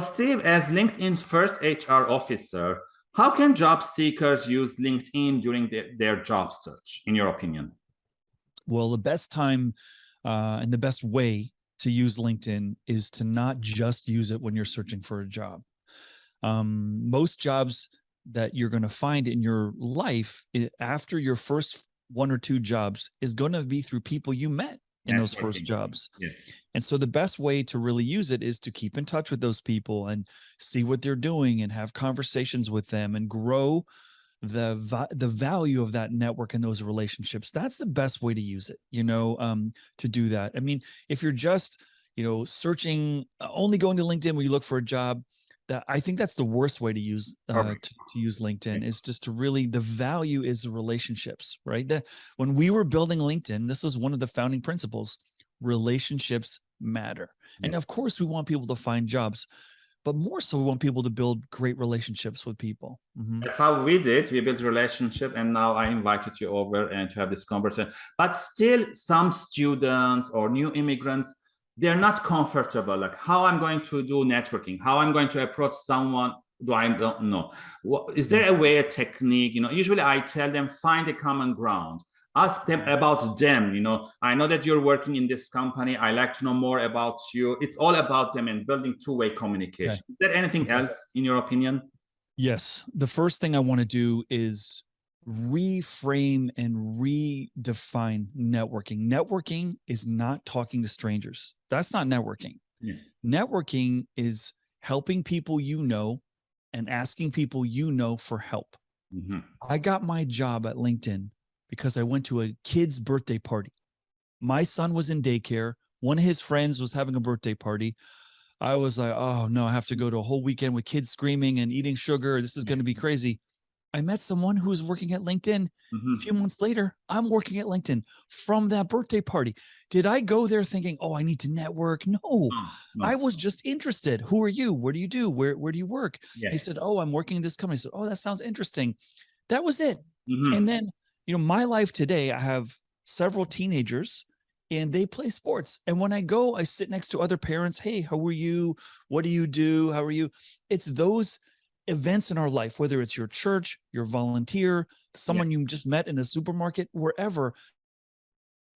Steve, as LinkedIn's first HR officer, how can job seekers use LinkedIn during the, their job search, in your opinion? Well, the best time uh, and the best way to use LinkedIn is to not just use it when you're searching for a job. Um, most jobs that you're going to find in your life after your first one or two jobs is going to be through people you met in those first jobs. Yes. And so the best way to really use it is to keep in touch with those people and see what they're doing and have conversations with them and grow the the value of that network and those relationships. That's the best way to use it, you know, um, to do that. I mean, if you're just, you know, searching, uh, only going to LinkedIn when you look for a job, that I think that's the worst way to use uh, to, to, use LinkedIn is just to really the value is the relationships, right? That when we were building LinkedIn, this was one of the founding principles: relationships matter. Yeah. And of course, we want people to find jobs, but more so, we want people to build great relationships with people. Mm -hmm. That's how we did. We built relationship, and now I invited you over and to have this conversation. But still, some students or new immigrants they're not comfortable like how i'm going to do networking how i'm going to approach someone do i don't know. What, is there a way a technique you know? Usually i tell them find a common ground. Ask them about them you know? I know that you're working in this company. I like to know more about you. It's all about them and building two-way communication. Okay. is there anything else in your opinion? Yes. The first thing i want to do is reframe and redefine networking. Networking is not talking to strangers. That's not networking. Yeah. Networking is helping people you know and asking people you know for help. Mm -hmm. I got my job at LinkedIn because I went to a kid's birthday party. My son was in daycare. One of his friends was having a birthday party. I was like, oh no, I have to go to a whole weekend with kids screaming and eating sugar. This is going to be crazy. I met someone who was working at LinkedIn. Mm -hmm. A few months later, I'm working at LinkedIn from that birthday party. Did I go there thinking, oh, I need to network? No, no. I was just interested. Who are you? What do you do? Where, where do you work? Yeah. He said, oh, I'm working in this company. I said, oh, that sounds interesting. That was it. Mm -hmm. And then, you know, my life today, I have several teenagers and they play sports. And when I go, I sit next to other parents. Hey, how are you? What do you do? How are you? It's those events in our life, whether it's your church, your volunteer, someone yeah. you just met in the supermarket, wherever,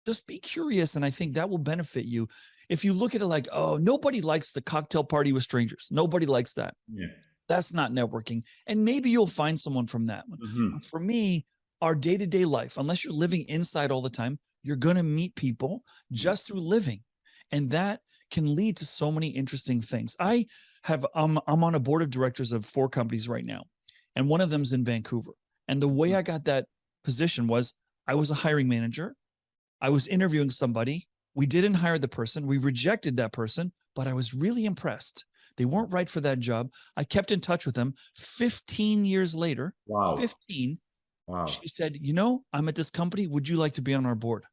just be curious. And I think that will benefit you. If you look at it like, oh, nobody likes the cocktail party with strangers. Nobody likes that. Yeah. That's not networking. And maybe you'll find someone from that one. Mm -hmm. For me, our day-to-day -day life, unless you're living inside all the time, you're going to meet people just through living. And that can lead to so many interesting things. I have, um, I'm on a board of directors of four companies right now, and one of them's in Vancouver. And the way mm. I got that position was I was a hiring manager. I was interviewing somebody. We didn't hire the person. We rejected that person, but I was really impressed. They weren't right for that job. I kept in touch with them 15 years later. Wow. 15. Wow. She said, you know, I'm at this company. Would you like to be on our board?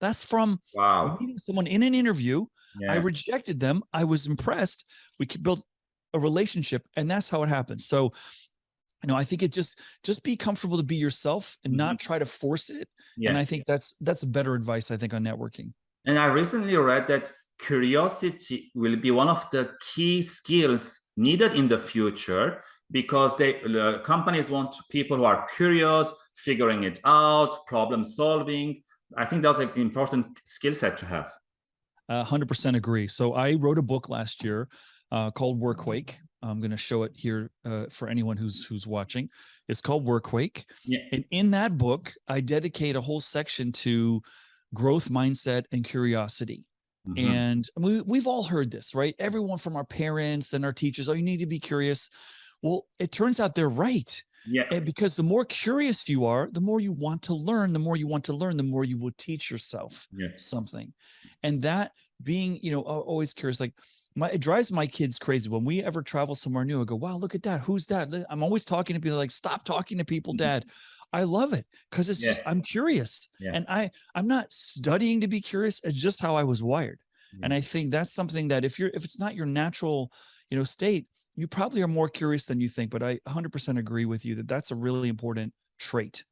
That's from wow. meeting someone in an interview. Yeah. I rejected them. I was impressed. We could build a relationship and that's how it happens. So, you know, I think it just, just be comfortable to be yourself and mm -hmm. not try to force it. Yeah. And I think that's, that's better advice, I think, on networking. And I recently read that curiosity will be one of the key skills needed in the future because they uh, companies want people who are curious, figuring it out, problem solving, I think that's an important skill set to have. A hundred percent agree. So I wrote a book last year uh, called Workquake. I'm going to show it here uh, for anyone who's who's watching. It's called Workquake. Yeah. And in that book, I dedicate a whole section to growth mindset and curiosity. Mm -hmm. And we, we've all heard this, right? Everyone from our parents and our teachers, oh, you need to be curious. Well, it turns out they're right. Yeah. And because the more curious you are, the more you want to learn, the more you want to learn, the more you will teach yourself yes. something. And that being, you know, always curious, like my, it drives my kids crazy. When we ever travel somewhere new, I go, wow, look at that. Who's that? I'm always talking to people like, stop talking to people, mm-hmm. dad. I love it because it's yeah. just, I'm curious yeah. and I, I'm not studying to be curious. It's just how I was wired. And I think that's something that if you're, if it's not your natural, you know, state, you probably are more curious than you think, but I 100% agree with you that that's a really important trait.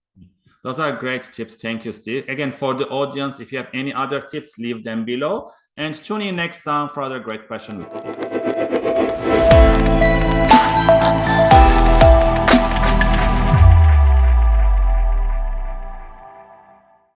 Those are great tips. Thank you, Steve. Again, for the audience, if you have any other tips, leave them below. And tune in next time for other great questions with Steve.